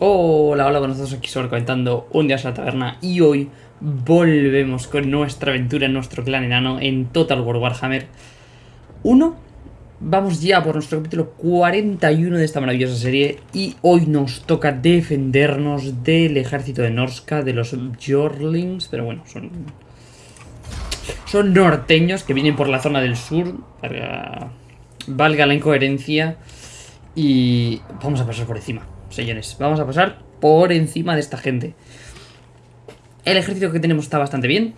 Hola, hola, buenos días, aquí sobre comentando un día a la taberna y hoy volvemos con nuestra aventura en nuestro clan enano en Total War Warhammer 1. Vamos ya por nuestro capítulo 41 de esta maravillosa serie y hoy nos toca defendernos del ejército de Norska, de los Jorlings, pero bueno, son... Son norteños que vienen por la zona del sur, valga la incoherencia, y vamos a pasar por encima señores. Vamos a pasar por encima de esta gente. El ejército que tenemos está bastante bien.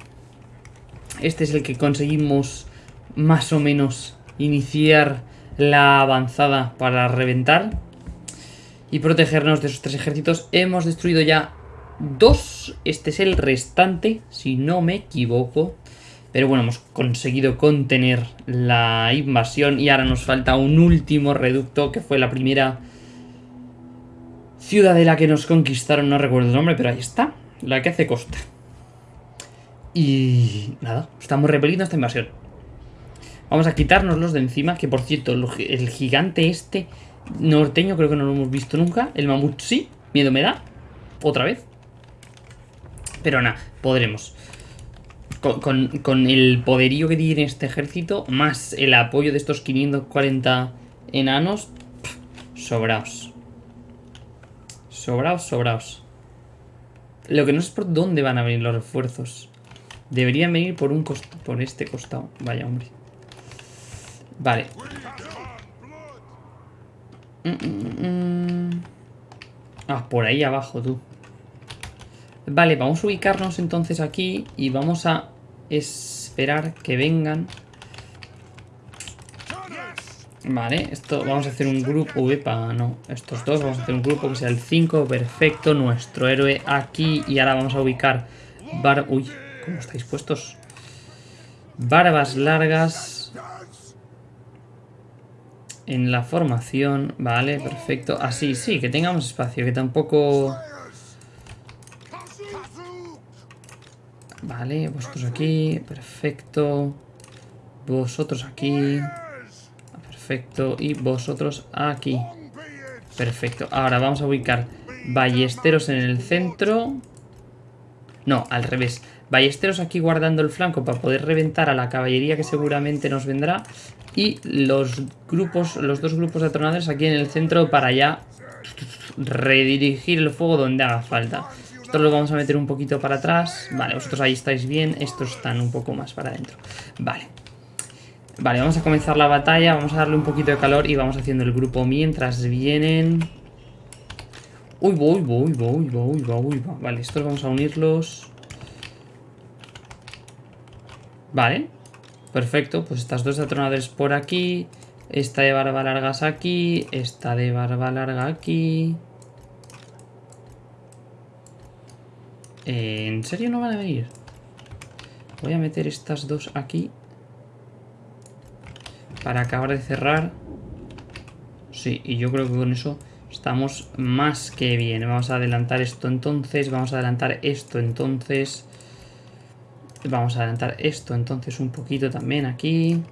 Este es el que conseguimos más o menos iniciar la avanzada para reventar. Y protegernos de esos tres ejércitos. Hemos destruido ya dos. Este es el restante, si no me equivoco. Pero bueno, hemos conseguido contener la invasión y ahora nos falta un último reducto que fue la primera Ciudadela que nos conquistaron, no recuerdo el nombre, pero ahí está. La que hace costa. Y nada, estamos repeliendo esta invasión. Vamos a quitárnoslos de encima, que por cierto, el gigante este norteño creo que no lo hemos visto nunca. El mamut sí, miedo me da. Otra vez. Pero nada, podremos. Con, con, el poderío que tiene este ejército, más el apoyo de estos 540 enanos, sobraos. Sobraos, sobraos. Lo que no es por dónde van a venir los refuerzos. Deberían venir por un por este costado. Vaya, hombre. Vale. Mm, mm, mm, ah, por ahí abajo, tú. Vale, vamos a ubicarnos entonces aquí y vamos a esperar que vengan Vale, esto vamos a hacer un grupo, para no, estos dos, vamos a hacer un grupo que sea el 5, perfecto, nuestro héroe aquí y ahora vamos a ubicar bar... Uy, ¿cómo estáis puestos? Barbas largas en la formación, vale, perfecto, así, sí, que tengamos espacio, que tampoco... Vale, vosotros aquí, perfecto, vosotros aquí... Perfecto. Y vosotros aquí. Perfecto. Ahora vamos a ubicar ballesteros en el centro. No, al revés. Ballesteros aquí guardando el flanco para poder reventar a la caballería que seguramente nos vendrá. Y los grupos, los dos grupos de atronadores aquí en el centro para ya redirigir el fuego donde haga falta. Esto lo vamos a meter un poquito para atrás. Vale, vosotros ahí estáis bien. Estos están un poco más para adentro. Vale. Vale, vamos a comenzar la batalla, vamos a darle un poquito de calor y vamos haciendo el grupo mientras vienen... Uy, voy, voy, voy, voy, voy, Vale, estos vamos a unirlos. Vale, perfecto, pues estas dos atronadores por aquí, esta de barba largas aquí, esta de barba larga aquí... ¿En serio no van a venir? Voy a meter estas dos aquí para acabar de cerrar. Sí, y yo creo que con eso estamos más que bien. Vamos a adelantar esto entonces, vamos a adelantar esto entonces. Vamos a adelantar esto entonces un poquito también aquí.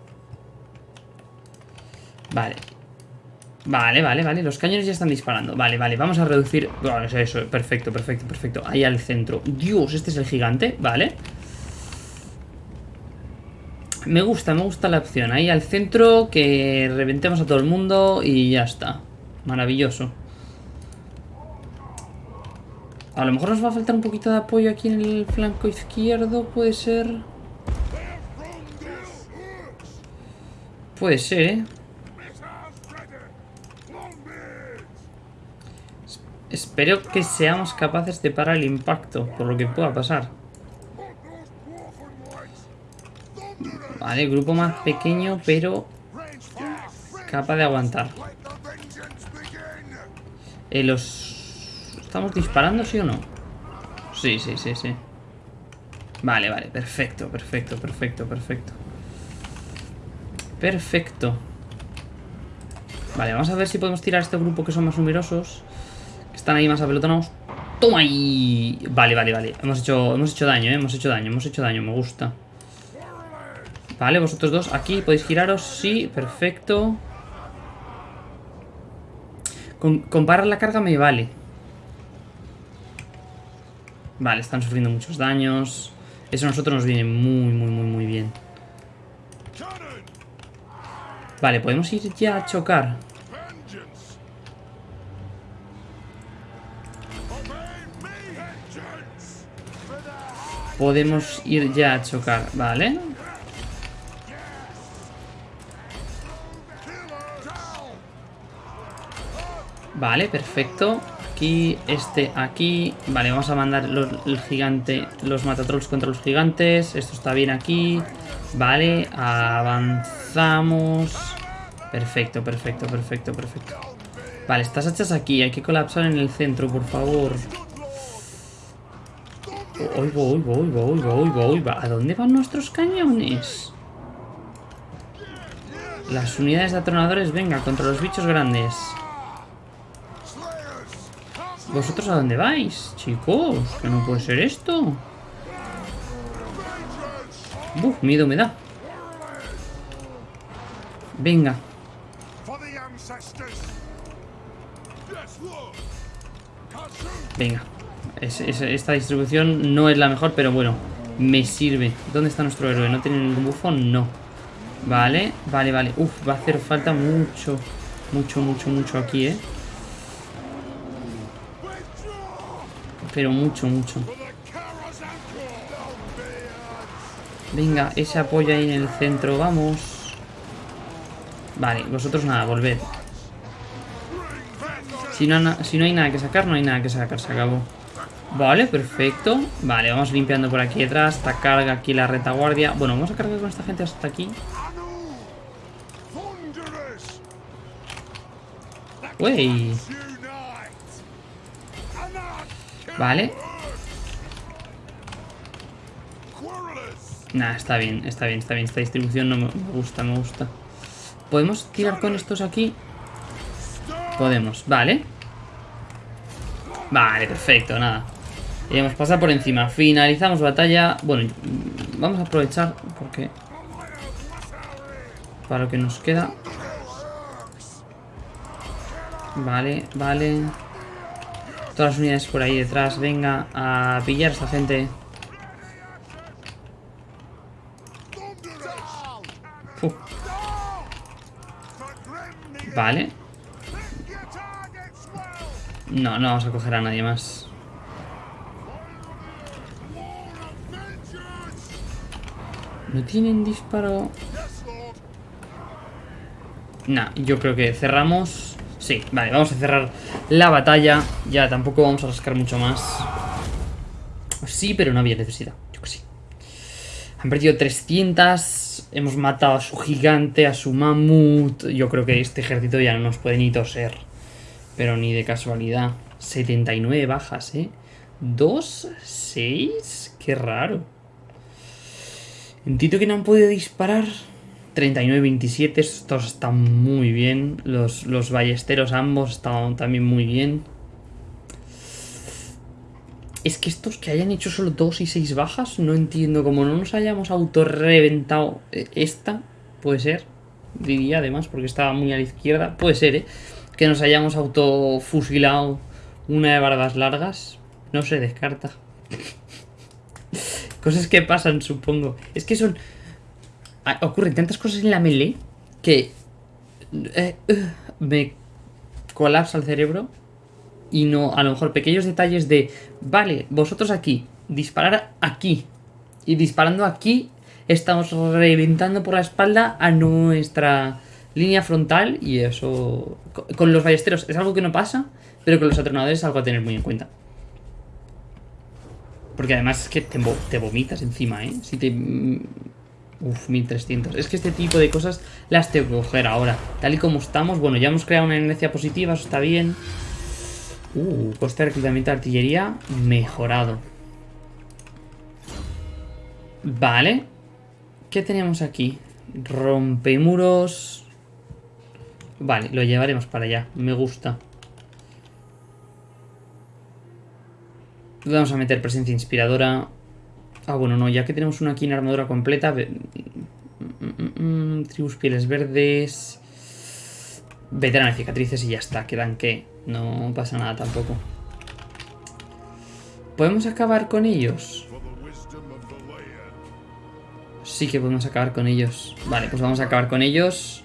Vale. Vale, vale, vale. Los cañones ya están disparando. Vale, vale. Vamos a reducir... Bueno, eso, perfecto, perfecto, perfecto. Ahí al centro. Dios, este es el gigante. Vale. Me gusta, me gusta la opción. Ahí al centro, que reventemos a todo el mundo y ya está. Maravilloso. A lo mejor nos va a faltar un poquito de apoyo aquí en el flanco izquierdo, puede ser. Puede ser, ¿eh? Espero que seamos capaces de parar el impacto, por lo que pueda pasar. Vale, grupo más pequeño, pero capaz de aguantar. Eh, los... ¿Estamos disparando, sí o no? Sí, sí, sí, sí. Vale, vale, perfecto, perfecto, perfecto, perfecto. Perfecto. Vale, vamos a ver si podemos tirar a este grupo que son más numerosos. Que están ahí más apelotonados. ¡Toma ahí! Vale, vale, vale. Hemos hecho, hemos hecho daño, ¿eh? Hemos hecho daño, hemos hecho daño, me gusta. Vale, vosotros dos aquí podéis giraros. Sí, perfecto. Con, parar la carga me vale. Vale, están sufriendo muchos daños. Eso a nosotros nos viene muy, muy, muy, muy bien. Vale, podemos ir ya a chocar. Podemos ir ya a chocar, vale. Vale, perfecto. Aquí, este aquí. Vale, vamos a mandar el gigante, los matatrolls contra los gigantes. Esto está bien aquí. Vale, avanzamos. Perfecto, perfecto, perfecto, perfecto. Vale, estas hachas aquí. Hay que colapsar en el centro, por favor. Uy, voy, voy, voy, voy, voy. ¿A dónde van nuestros cañones? Las unidades de atronadores, venga, contra los bichos grandes. ¿Vosotros a dónde vais? Chicos, que no puede ser esto. Uf, miedo me da. Venga. Venga. esta distribución no es la mejor, pero bueno, me sirve. ¿Dónde está nuestro héroe? ¿No tiene ningún bufón? No. Vale, vale, vale. Uf, va a hacer falta mucho, mucho, mucho, mucho aquí, ¿eh? Pero mucho, mucho. Venga, ese apoyo ahí en el centro, vamos. Vale, vosotros nada, volved. Si no, si no hay nada que sacar, no hay nada que sacar, se acabó. Vale, perfecto. Vale, vamos limpiando por aquí detrás. Esta carga aquí la retaguardia. Bueno, vamos a cargar con esta gente hasta aquí. Uy. Vale. Nah, está bien, está bien, está bien. Esta distribución no me gusta, me gusta. ¿Podemos tirar con estos aquí? Podemos, vale. Vale, perfecto, nada. Y hemos pasado por encima. Finalizamos batalla. Bueno, vamos a aprovechar porque... Para lo que nos queda. Vale, vale. Todas las unidades por ahí detrás. Venga, a pillar a esta gente. Vale. No, no vamos a coger a nadie más. ¿No tienen disparo? Nah, yo creo que cerramos Sí, vale, vamos a cerrar la batalla. Ya tampoco vamos a rascar mucho más. Sí, pero no había necesidad. Yo que sí. Han perdido 300. Hemos matado a su gigante, a su mamut. Yo creo que este ejército ya no nos puede ni toser. Pero ni de casualidad. 79 bajas, ¿eh? 2, 6. Qué raro. Entiendo que no han podido disparar. 39-27, estos están muy bien. Los, los ballesteros ambos están también muy bien. Es que estos que hayan hecho solo 2 y 6 bajas, no entiendo. Como no nos hayamos autorreventado eh, esta, puede ser. Diría además, porque estaba muy a la izquierda. Puede ser, ¿eh? Que nos hayamos autofusilado una de barbas largas. No se descarta. Cosas que pasan, supongo. Es que son ocurren tantas cosas en la melee que eh, me colapsa el cerebro y no, a lo mejor pequeños detalles de, vale, vosotros aquí, disparar aquí y disparando aquí estamos reventando por la espalda a nuestra línea frontal y eso con los ballesteros es algo que no pasa, pero con los atronadores es algo a tener muy en cuenta. Porque además es que te, te vomitas encima, ¿eh? Si te Uf, 1300. Es que este tipo de cosas las tengo que coger ahora. Tal y como estamos, bueno, ya hemos creado una inercia positiva, eso está bien. Uh, coste de reclutamiento de artillería mejorado. Vale. ¿Qué tenemos aquí? Rompemuros. Vale, lo llevaremos para allá. Me gusta. Vamos a meter presencia inspiradora. Ah, bueno, no, ya que tenemos una aquí en armadura completa. Mm, mm, mm, tribus pieles verdes. Veterana cicatrices y ya está. Quedan que no pasa nada tampoco. ¿Podemos acabar con ellos? Sí que podemos acabar con ellos. Vale, pues vamos a acabar con ellos.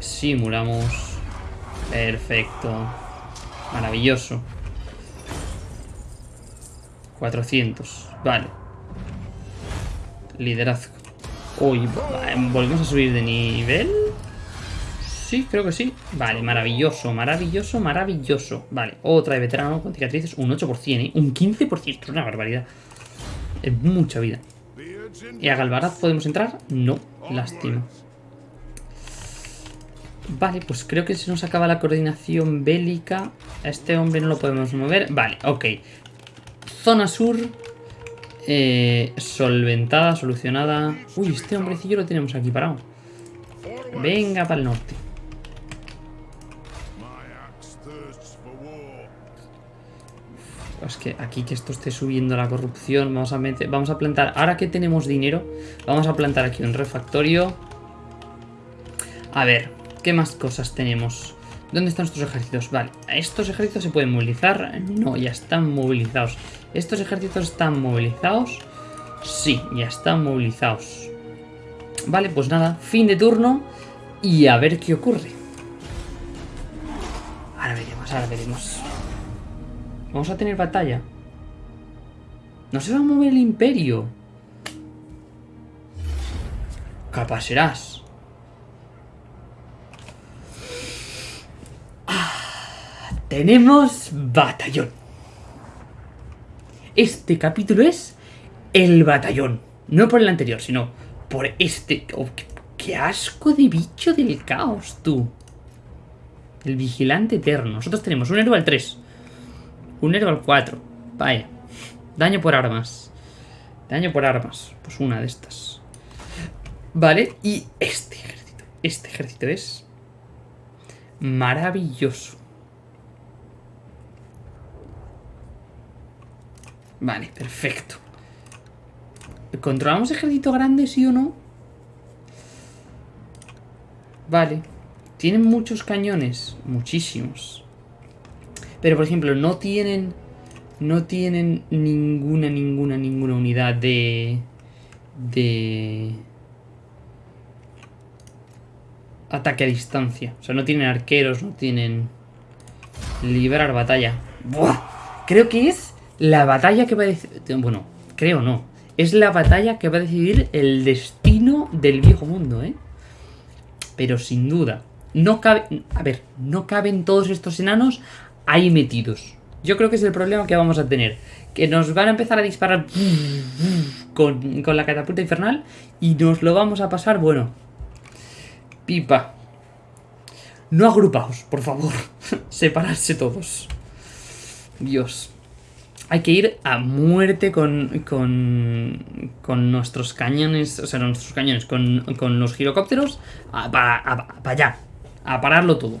Simulamos. Perfecto. Maravilloso. 400. Vale. Liderazgo. Uy, ¿volvemos a subir de nivel? Sí, creo que sí. Vale, maravilloso, maravilloso, maravilloso. Vale, otra de veterano con cicatrices, un 8%, ¿eh? Un 15%, es una barbaridad. Es mucha vida. ¿Y a Galvaraz podemos entrar? No, lástima. Vale, pues creo que se nos acaba la coordinación bélica. A este hombre no lo podemos mover. Vale, ok. Zona sur. Eh, solventada, solucionada. Uy, este hombrecillo lo tenemos aquí parado. Venga para el norte. Es que aquí que esto esté subiendo la corrupción, vamos a meter, vamos a plantar, ahora que tenemos dinero, vamos a plantar aquí un refactorio. A ver, ¿qué más cosas tenemos? ¿Dónde están nuestros ejércitos? Vale, ¿estos ejércitos se pueden movilizar? No, ya están movilizados. ¿Estos ejércitos están movilizados? Sí, ya están movilizados. Vale, pues nada, fin de turno y a ver qué ocurre. Ahora veremos, ahora veremos. Vamos a tener batalla. No se va a mover el imperio. Capaz. Ah, tenemos batallón. Este capítulo es el batallón. No por el anterior, sino por este... Oh, qué, asco de bicho del caos, tú. El vigilante eterno. Nosotros tenemos un héroe al 3. Un héroe al 4. Vaya. Daño por armas. Daño por armas. Pues una de estas. Vale, y este ejército. Este ejército es maravilloso. Vale, perfecto. ¿Controlamos ejército grande, sí o no? Vale. Tienen muchos cañones. Muchísimos. Pero, por ejemplo, no tienen... No tienen ninguna, ninguna, ninguna unidad de... De... Ataque a distancia. O sea, no tienen arqueros, no tienen... Liberar batalla. ¡Buah! Creo que es la batalla que va a decidir... Bueno, creo no. Es la batalla que va a decidir el destino del viejo mundo, ¿eh? Pero sin duda. No cabe... A ver, no caben todos estos enanos ahí metidos. Yo creo que es el problema que vamos a tener. Que nos van a empezar a disparar con, la catapulta infernal y nos lo vamos a pasar, bueno. Pipa. No agrupaos, por favor. Separarse todos. Dios. Hay que ir a muerte con, con, con nuestros cañones, o sea, nuestros cañones, con, con los girocópteros, para allá, a pararlo todo.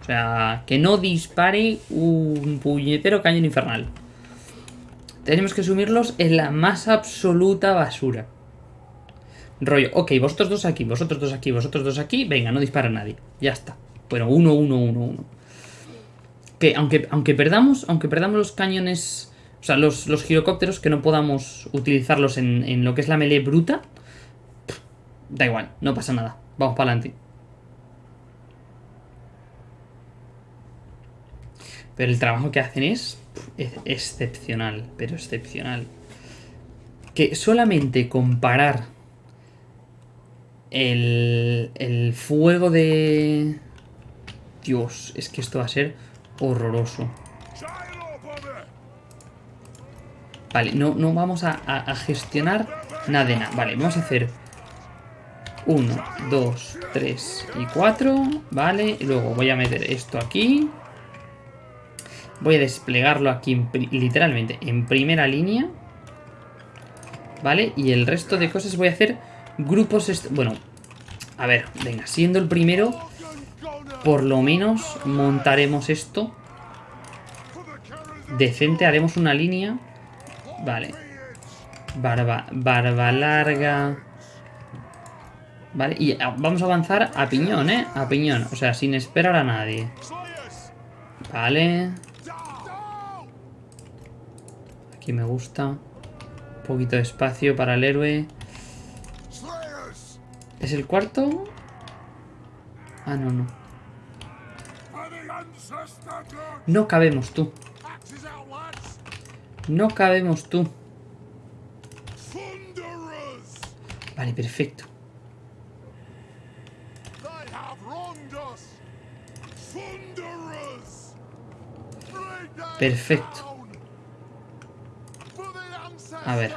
O sea, que no dispare un puñetero cañón infernal. Tenemos que sumirlos en la más absoluta basura. Rollo, ok, vosotros dos aquí, vosotros dos aquí, vosotros dos aquí. Venga, no dispara nadie. Ya está. Bueno, uno, uno, uno, uno. Que aunque, aunque perdamos, aunque perdamos los cañones, o sea, los, los girocópteros, que no podamos utilizarlos en, en lo que es la melee bruta, da igual, no pasa nada. Vamos para adelante. Pero el trabajo que hacen es, excepcional, pero excepcional. Que solamente comparar el, el fuego de... Dios, es que esto va a ser horroroso. Vale, no, no vamos a, gestionar nada de nada. Vale, vamos a hacer 1, 2, 3 y 4. Vale, y luego voy a meter esto aquí. Voy a desplegarlo aquí literalmente en primera línea. ¿Vale? Y el resto de cosas voy a hacer grupos... Bueno, a ver, venga, siendo el primero, por lo menos montaremos esto. Decente, haremos una línea. Vale. Barba, larga. Vale, y vamos a avanzar a piñón, ¿eh? A piñón, o sea, sin esperar a nadie. Vale. Aquí me gusta. Un poquito de espacio para el héroe. ¿Es el cuarto? Ah, no, no. No cabemos tú. No cabemos tú. Vale, perfecto. Perfecto. A ver.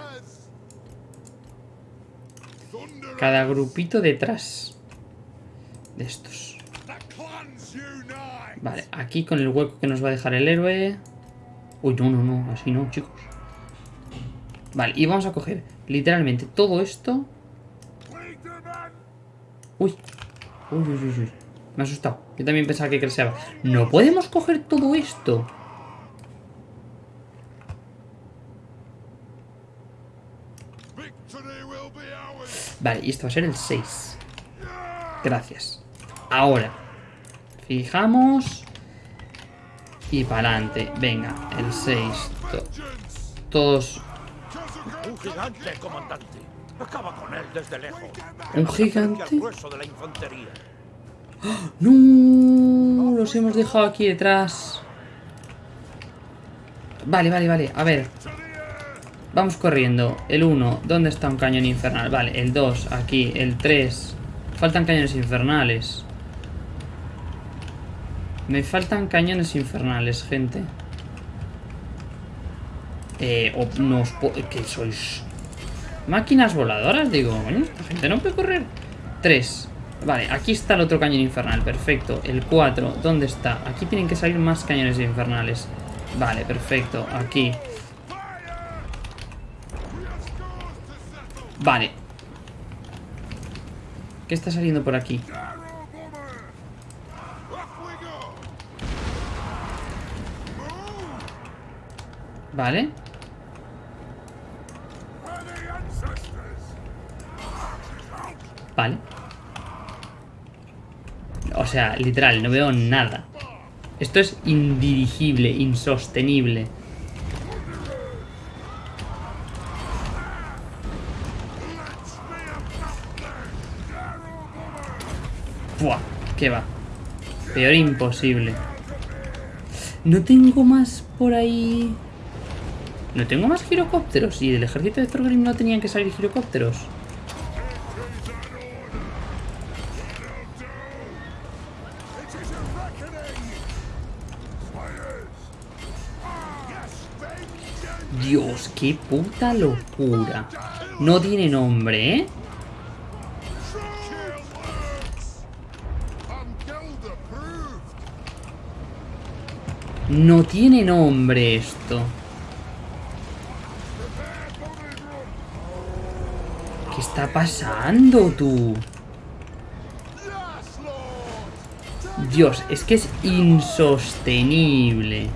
Cada grupito detrás de estos. Vale, aquí con el hueco que nos va a dejar el héroe. Uy, no, no, no, así no, chicos. Vale, y vamos a coger literalmente todo esto. Uy, uy, uy, uy, uy. Me ha asustado. Yo también pensaba que creceaba. No podemos coger todo esto. Vale, y esto va a ser el 6. Gracias. Ahora. Fijamos. Y para adelante. Venga, el 6. To- todos. Un gigante, comandante. Acaba con él desde lejos. ¿Un gigante? No, los hemos dejado aquí detrás. Vale, vale, vale. A ver. Vamos corriendo. El 1, ¿dónde está un cañón infernal? Vale, el 2, aquí. El 3. Faltan cañones infernales. Me faltan cañones infernales, gente. Eh, o no os ¿Qué sois? Máquinas voladoras, digo. Coño, esta gente no puede correr. 3. Vale, aquí está el otro cañón infernal, perfecto. El 4, ¿dónde está? Aquí tienen que salir más cañones infernales. Vale, perfecto. Aquí. Vale. ¿Qué está saliendo por aquí? Vale. Vale. O sea, literal, no veo nada. Esto es indirigible, insostenible. Buah, ¿qué va? Peor imposible. No tengo más por ahí... No tengo más girocópteros. Y del ejército de Thorgrim no tenían que salir girocópteros. Dios, qué puta locura. No tiene nombre, ¿eh? No tiene nombre esto. Está pasando, tú? Dios, es que es insostenible.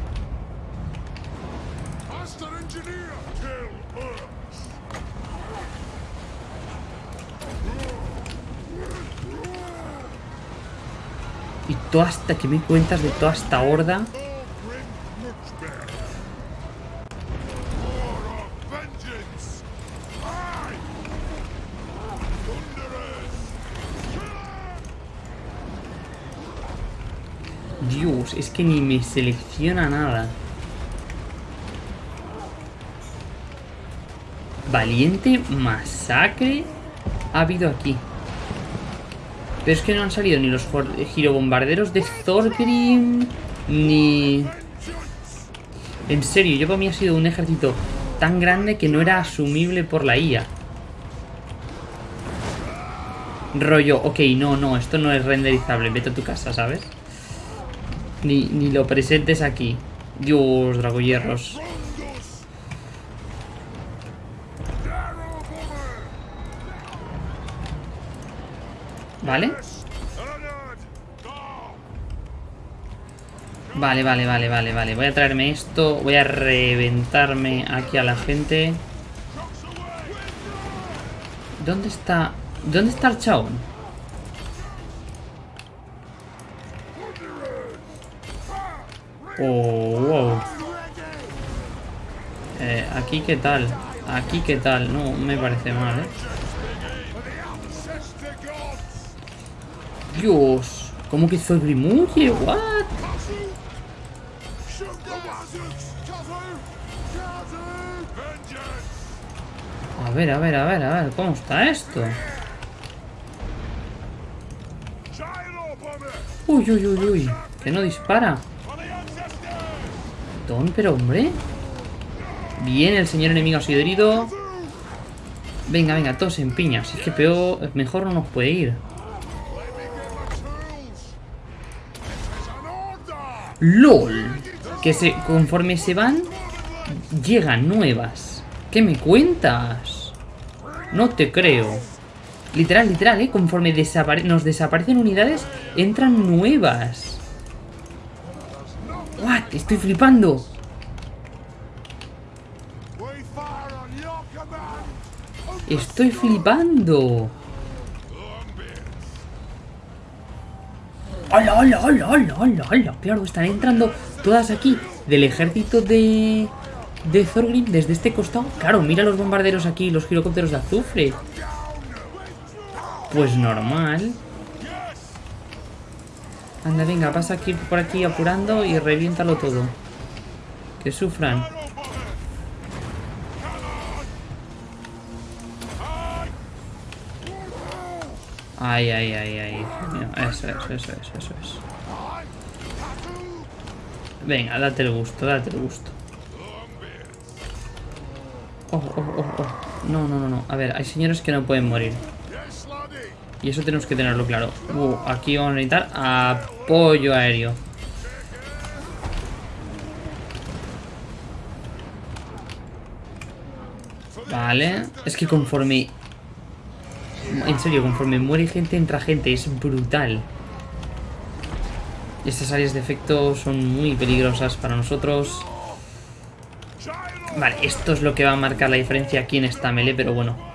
Y toda hasta que me cuentas de toda esta horda. Es que ni me selecciona nada. Valiente masacre ha habido aquí. Pero es que no han salido ni los girobombarderos de Thorgrim, ni... En serio, yo para mí ha sido un ejército tan grande que no era asumible por la IA. Rollo, ok, no, no, esto no es renderizable, vete a tu casa, ¿sabes? Ni, ni lo presentes aquí. Dios, bomber. ¿Vale? Vale, vale, vale, vale, vale. Voy a traerme esto. Voy a reventarme aquí a la gente. ¿Dónde está? ¿Dónde está el Oh, wow. Eh, aquí qué tal. Aquí qué tal. No me parece mal, ¿eh? Dios. ¿Cómo que soy Grimuye? What? A ver, a ver, a ver, a ver. ¿Cómo está esto? Uy, uy, uy, uy. Que no dispara. Don, pero hombre. Bien, el señor enemigo ha sido herido. Venga, venga, todos en piña. Es que peor, mejor no nos puede ir. LOL. Que se, conforme se van, llegan nuevas. ¿Qué me cuentas? No te creo. Literal, literal, ¿eh? Conforme desapare nos desaparecen unidades, entran nuevas. Estoy flipando. Estoy flipando. ¡Hola, hola, hola, hola, hola, hola! Claro, están entrando todas aquí del ejército de... De Thorgrim desde este costado. Claro, mira los bombarderos aquí, los girocópteros de azufre. Pues normal. Anda, venga, pasa aquí por aquí apurando y reviéntalo todo. Que sufran. Ay, ay, ay, ay. Eso es, eso es, eso es. Venga, date el gusto, date el gusto. Oh, oh, oh, oh. No, no, no, no. A ver, hay señores que no pueden morir. Y eso tenemos que tenerlo claro. Uh, aquí vamos a necesitar apoyo aéreo. Vale. Es que conforme... En serio, conforme muere gente, entra gente. Es brutal. Estas áreas de efecto son muy peligrosas para nosotros. Vale, esto es lo que va a marcar la diferencia aquí en esta melee, pero bueno.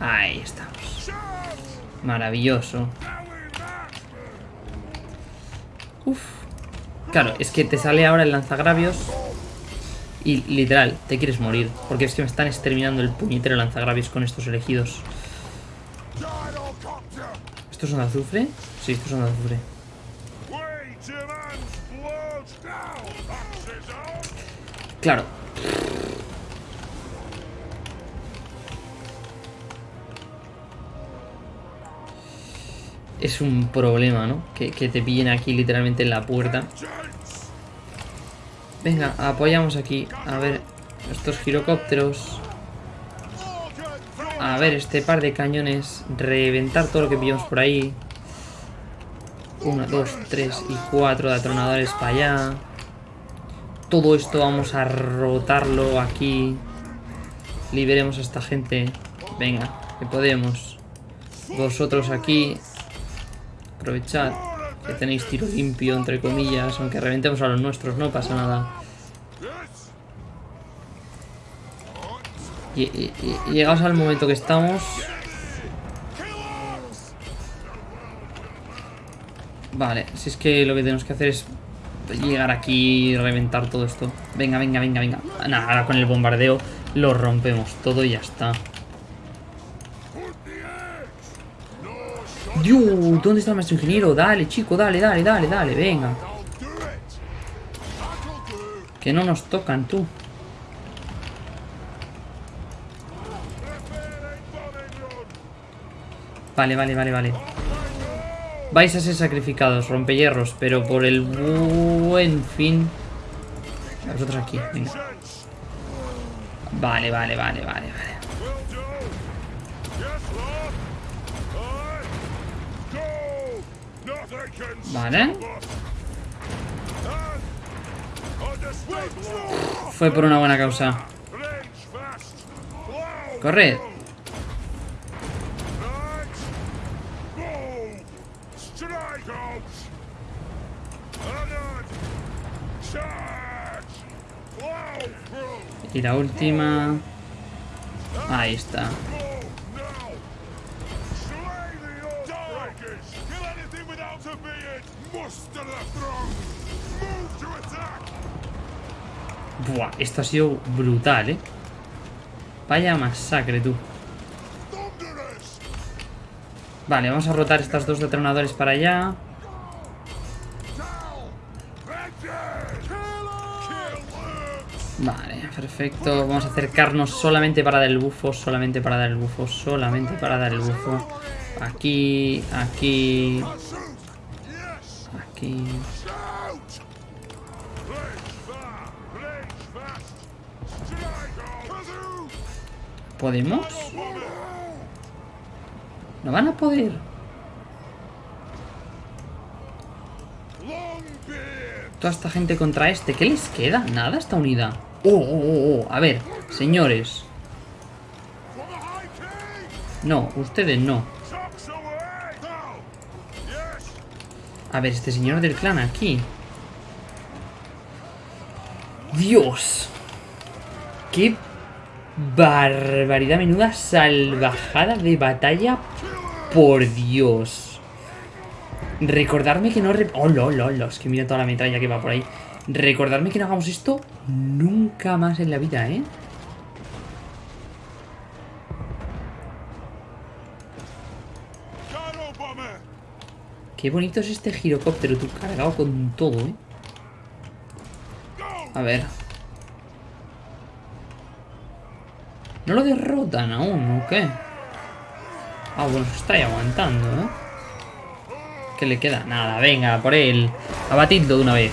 Ahí estamos. Maravilloso. Uf. Claro, es que te sale ahora el lanzagravios y literal, te quieres morir. Porque es que me están exterminando el puñetero lanzagravios con estos elegidos. ¿Estos son de azufre? Sí, estos son de azufre. Claro. Es un problema, ¿no? Que, que te pillen aquí literalmente en la puerta. Venga, apoyamos aquí. A ver, estos girocópteros. A ver, este par de cañones. Reventar todo lo que pillamos por ahí. Uno, dos, tres y cuatro de atronadores para allá. Todo esto vamos a rotarlo aquí. Liberemos a esta gente. Venga, que podemos. Vosotros aquí. Aprovechad que tenéis tiro limpio, entre comillas. Aunque reventemos a los nuestros, no pasa nada. Y, y- llegados al momento que estamos. Vale, si es que lo que tenemos que hacer es llegar aquí y reventar todo esto. Venga, venga, venga, venga. Nada, ahora con el bombardeo lo rompemos todo y ya está. Dios, ¿dónde está el maestro ingeniero? Dale, chico, dale, dale, dale, dale, venga. Que no nos tocan, tú. Vale, vale, vale, vale. Vais a ser sacrificados, rompehierros, pero por el buen fin. Vosotros aquí, venga. Vale, vale, vale, vale, vale. Vale. Fue por una buena causa. Corred. Y la última... Ahí está. Buah, esto ha sido brutal, ¿eh? Vaya masacre, tú. Vale, vamos a rotar estas dos detonadores para allá. Vale, perfecto. Vamos a acercarnos solamente para dar el bufo, solamente para dar el bufo, solamente para dar el bufo. Aquí, aquí, ¿Podemos? No van a poder. Toda esta gente contra este. ¿Qué les queda? Nada, esta unidad. Oh, oh, oh, oh. A ver, señores. No, ustedes no. A ver, este señor del clan aquí. Dios. Qué barbaridad, menuda salvajada de batalla. Por Dios. Recordarme que no... Oh, lo, lo, lo. Es que mira toda la metralla que va por ahí. Recordarme que no hagamos esto nunca más en la vida, ¿eh? Qué bonito es este girocóptero, tú cargado con todo, ¿eh? A ver. ¿No lo derrotan aún o qué? Ah, bueno, se está ahí aguantando, ¿eh? ¿Qué le queda? Nada, venga, por él. Abatidlo de una vez.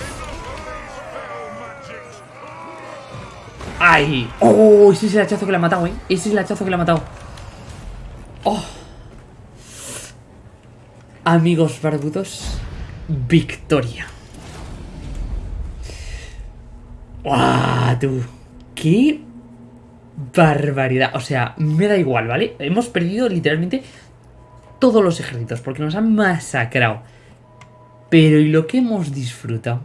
¡Ay! ¡Oh! Ese es el hachazo que le ha matado, ¿eh? Ese es el hachazo que le ha matado. Amigos barbudos, victoria. ¡Guau, tú! ¡Qué barbaridad! O sea, me da igual, ¿vale? Hemos perdido literalmente todos los ejércitos porque nos han masacrado. Pero ¿y lo que hemos disfrutado?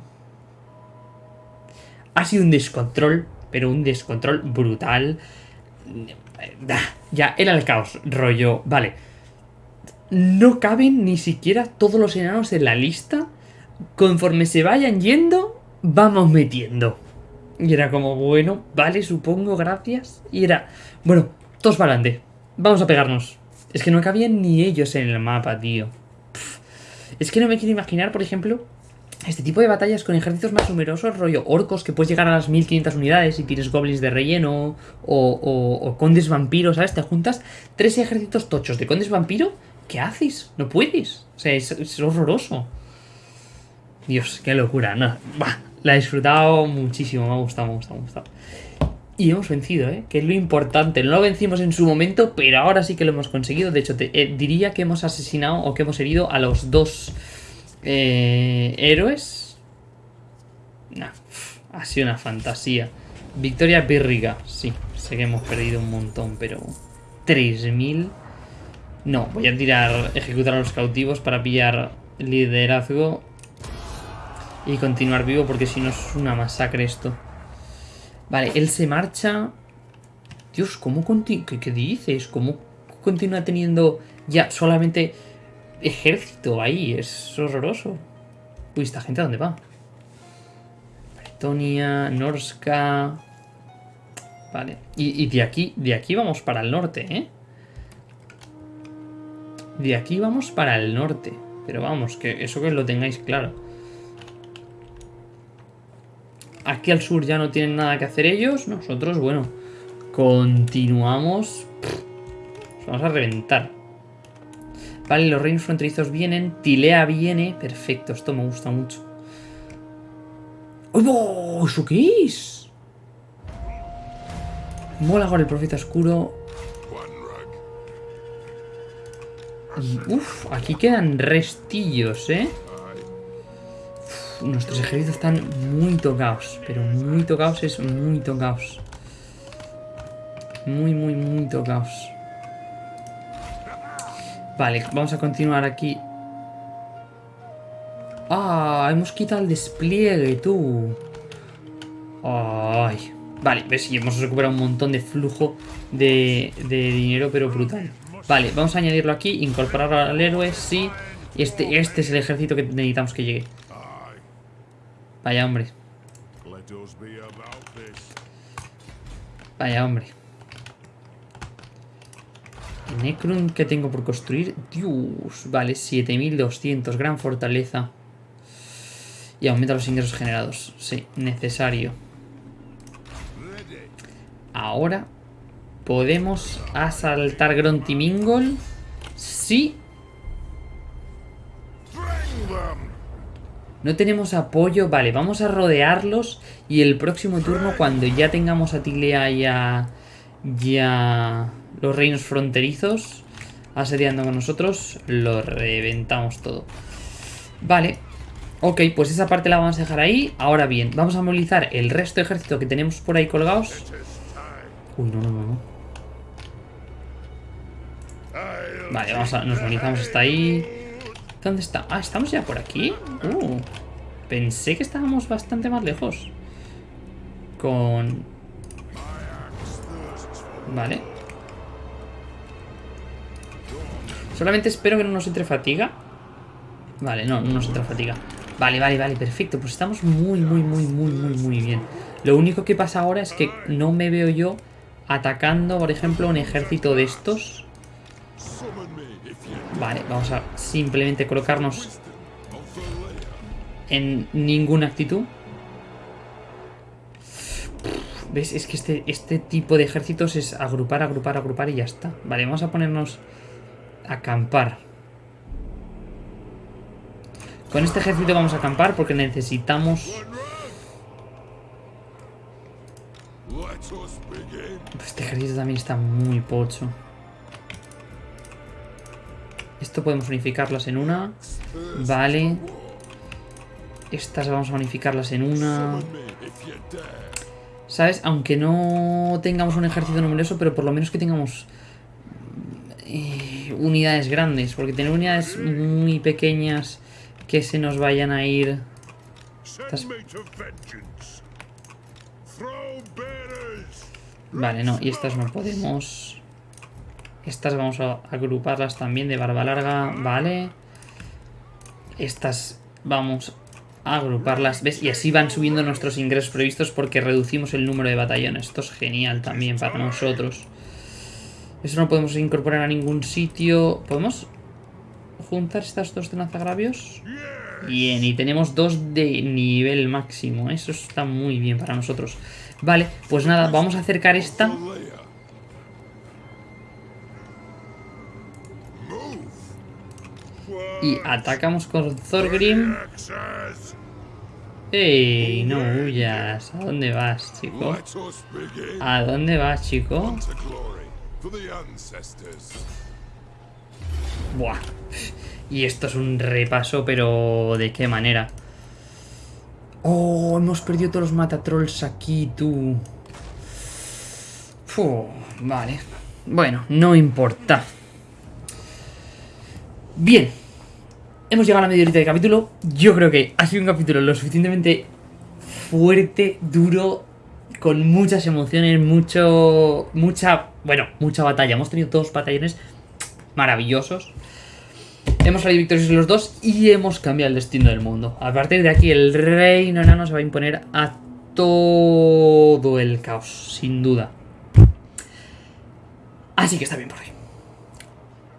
Ha sido un descontrol, pero un descontrol brutal. Ya, era el caos, rollo. Vale. No caben ni siquiera todos los enanos en la lista. Conforme se vayan yendo, vamos metiendo. Y era como, bueno, vale, supongo, gracias. Y era, bueno, todos para adelante. Vamos a pegarnos. Es que no cabían ni ellos en el mapa, tío. Es que no me quiero imaginar, por ejemplo, este tipo de batallas con ejércitos más numerosos, rollo orcos, que puedes llegar a las 1500 unidades y tienes goblins de relleno, o condes vampiros, ¿sabes? Te juntas tres ejércitos tochos de condes vampiro, ¿qué haces? No puedes. O sea, es, horroroso. Dios, qué locura. No, bah, la he disfrutado muchísimo, me ha gustado, me ha gustado, me ha gustado. Y hemos vencido, ¿eh? Que es lo importante. No lo vencimos en su momento, pero ahora sí que lo hemos conseguido. De hecho, eh, diría que hemos asesinado o que hemos herido a los dos eh, héroes. Nah, ha sido una fantasía. Victoria pírrica, sí. Sé que hemos perdido un montón, pero... 3000... No, voy a tirar, ejecutar a los cautivos para pillar liderazgo y continuar vivo porque si no es una masacre esto. Vale, él se marcha. Dios, ¿cómo continúa? ¿Qué, ¿Qué, dices? ¿Cómo continúa teniendo ya solamente ejército ahí? Es horroroso. Uy, ¿esta gente a dónde va? Bretonia, Norska... Vale. Y, y, de aquí, de aquí vamos para el norte, ¿eh? De aquí vamos para el norte. Pero vamos, que eso que lo tengáis claro. Aquí al sur ya no tienen nada que hacer ellos. Nosotros, bueno, continuamos. Vamos a reventar. Vale, los reinos fronterizos vienen. Tilea viene. Perfecto, esto me gusta mucho. ¡Oh! ¿Eso qué es? Mola con el profeta oscuro. Uf, aquí quedan restillos, ¿eh? Nuestros ejércitos están muy tocados. Pero muy tocados es muy tocados. Muy, muy, muy tocados. Vale, vamos a continuar aquí. Ah, hemos quitado el despliegue, tú. Ay. Vale, ves, y hemos recuperado un montón de flujo de dinero, pero brutal. Vale, vamos a añadirlo aquí, incorporarlo al héroe, sí. Este, este es el ejército que necesitamos que llegue. Vaya hombre, vaya hombre. Necron que tengo por construir. Dios, vale, 7200, gran fortaleza. Y aumenta los ingresos generados. Sí, necesario. Ahora podemos asaltar Grontimingol. Sí. No tenemos apoyo. Vale, vamos a rodearlos. Y el próximo turno, cuando ya tengamos a Tilea y a, y a los reinos fronterizos asediando con nosotros, lo reventamos todo. Vale. Ok, pues esa parte la vamos a dejar ahí. Ahora bien, vamos a movilizar el resto de ejército que tenemos por ahí colgados. Uy, no, no, no, no. Vale, vamos a, nos movilizamos hasta ahí. ¿Dónde está? Ah, ¿estamos ya por aquí? Uh, pensé que estábamos bastante más lejos. Con... Vale. Solamente espero que no nos entre fatiga. Vale, no, no nos entra fatiga. Vale, vale, vale, perfecto. Pues estamos muy, muy, muy, muy, muy, muy bien. Lo único que pasa ahora es que no me veo yo atacando, por ejemplo, un ejército de estos. Vale, vamos a simplemente colocarnos en ninguna actitud. ¿Ves? Es que este, este tipo de ejércitos es agrupar, agrupar, agrupar y ya está. Vale, vamos a ponernos a acampar. Con este ejército vamos a acampar porque necesitamos... Este ejército también está muy pocho. Esto podemos unificarlas en una. Vale. Estas vamos a unificarlas en una. ¿Sabes? Aunque no tengamos un ejército numeroso, pero por lo menos que tengamos eh, unidades grandes. Porque tener unidades muy pequeñas que se nos vayan a ir... Vale, no, y estas no podemos... Estas vamos a agruparlas también de barba larga, vale. Estas vamos a agruparlas, ¿ves? Y así van subiendo nuestros ingresos previstos porque reducimos el número de batallones. Esto es genial también para nosotros. Eso no podemos incorporar a ningún sitio. ¿Podemos juntar estas dos de lanzagravios? Bien, y tenemos dos de nivel máximo. Eso está muy bien para nosotros. Vale, pues nada, vamos a acercar esta. Y atacamos con Thorgrim. ¡Ey! No huyas. ¿A dónde vas, chico? ¿A dónde vas, chico? Buah. Y esto es un repaso, pero ¿de qué manera? Oh, hemos perdido todos los matatrolls aquí, tú. Fu, vale. Bueno, no importa. Bien. Hemos llegado a la media horita de capítulo. Yo creo que ha sido un capítulo lo suficientemente fuerte, duro, con muchas emociones, mucho. mucha. bueno, mucha batalla. Hemos tenido dos batallones maravillosos. Hemos salido victoriosos los dos y hemos cambiado el destino del mundo. A partir de aquí, el reino enano se va a imponer a todo el caos, sin duda. Así que está bien por hoy.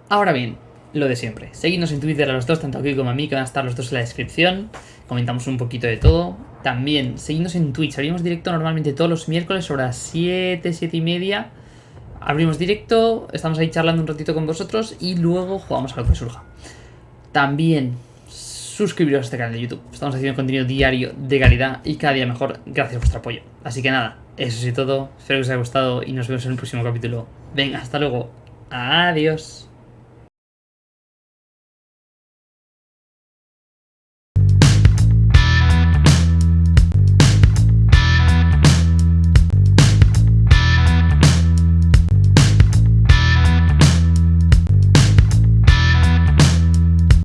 Ahora bien, lo de siempre. Seguidnos en Twitter a los dos, tanto aquí como a mí, que van a estar los dos en la descripción. Comentamos un poquito de todo. También, seguidnos en Twitch. Abrimos directo normalmente todos los miércoles sobre las 7, 7 y media. Abrimos directo, estamos ahí charlando un ratito con vosotros y luego jugamos a lo que surja. También suscribiros a este canal de YouTube. Estamos haciendo contenido diario de calidad y cada día mejor gracias a vuestro apoyo. Así que nada, eso es todo. Espero que os haya gustado y nos vemos en el próximo capítulo. Venga, hasta luego. Adiós.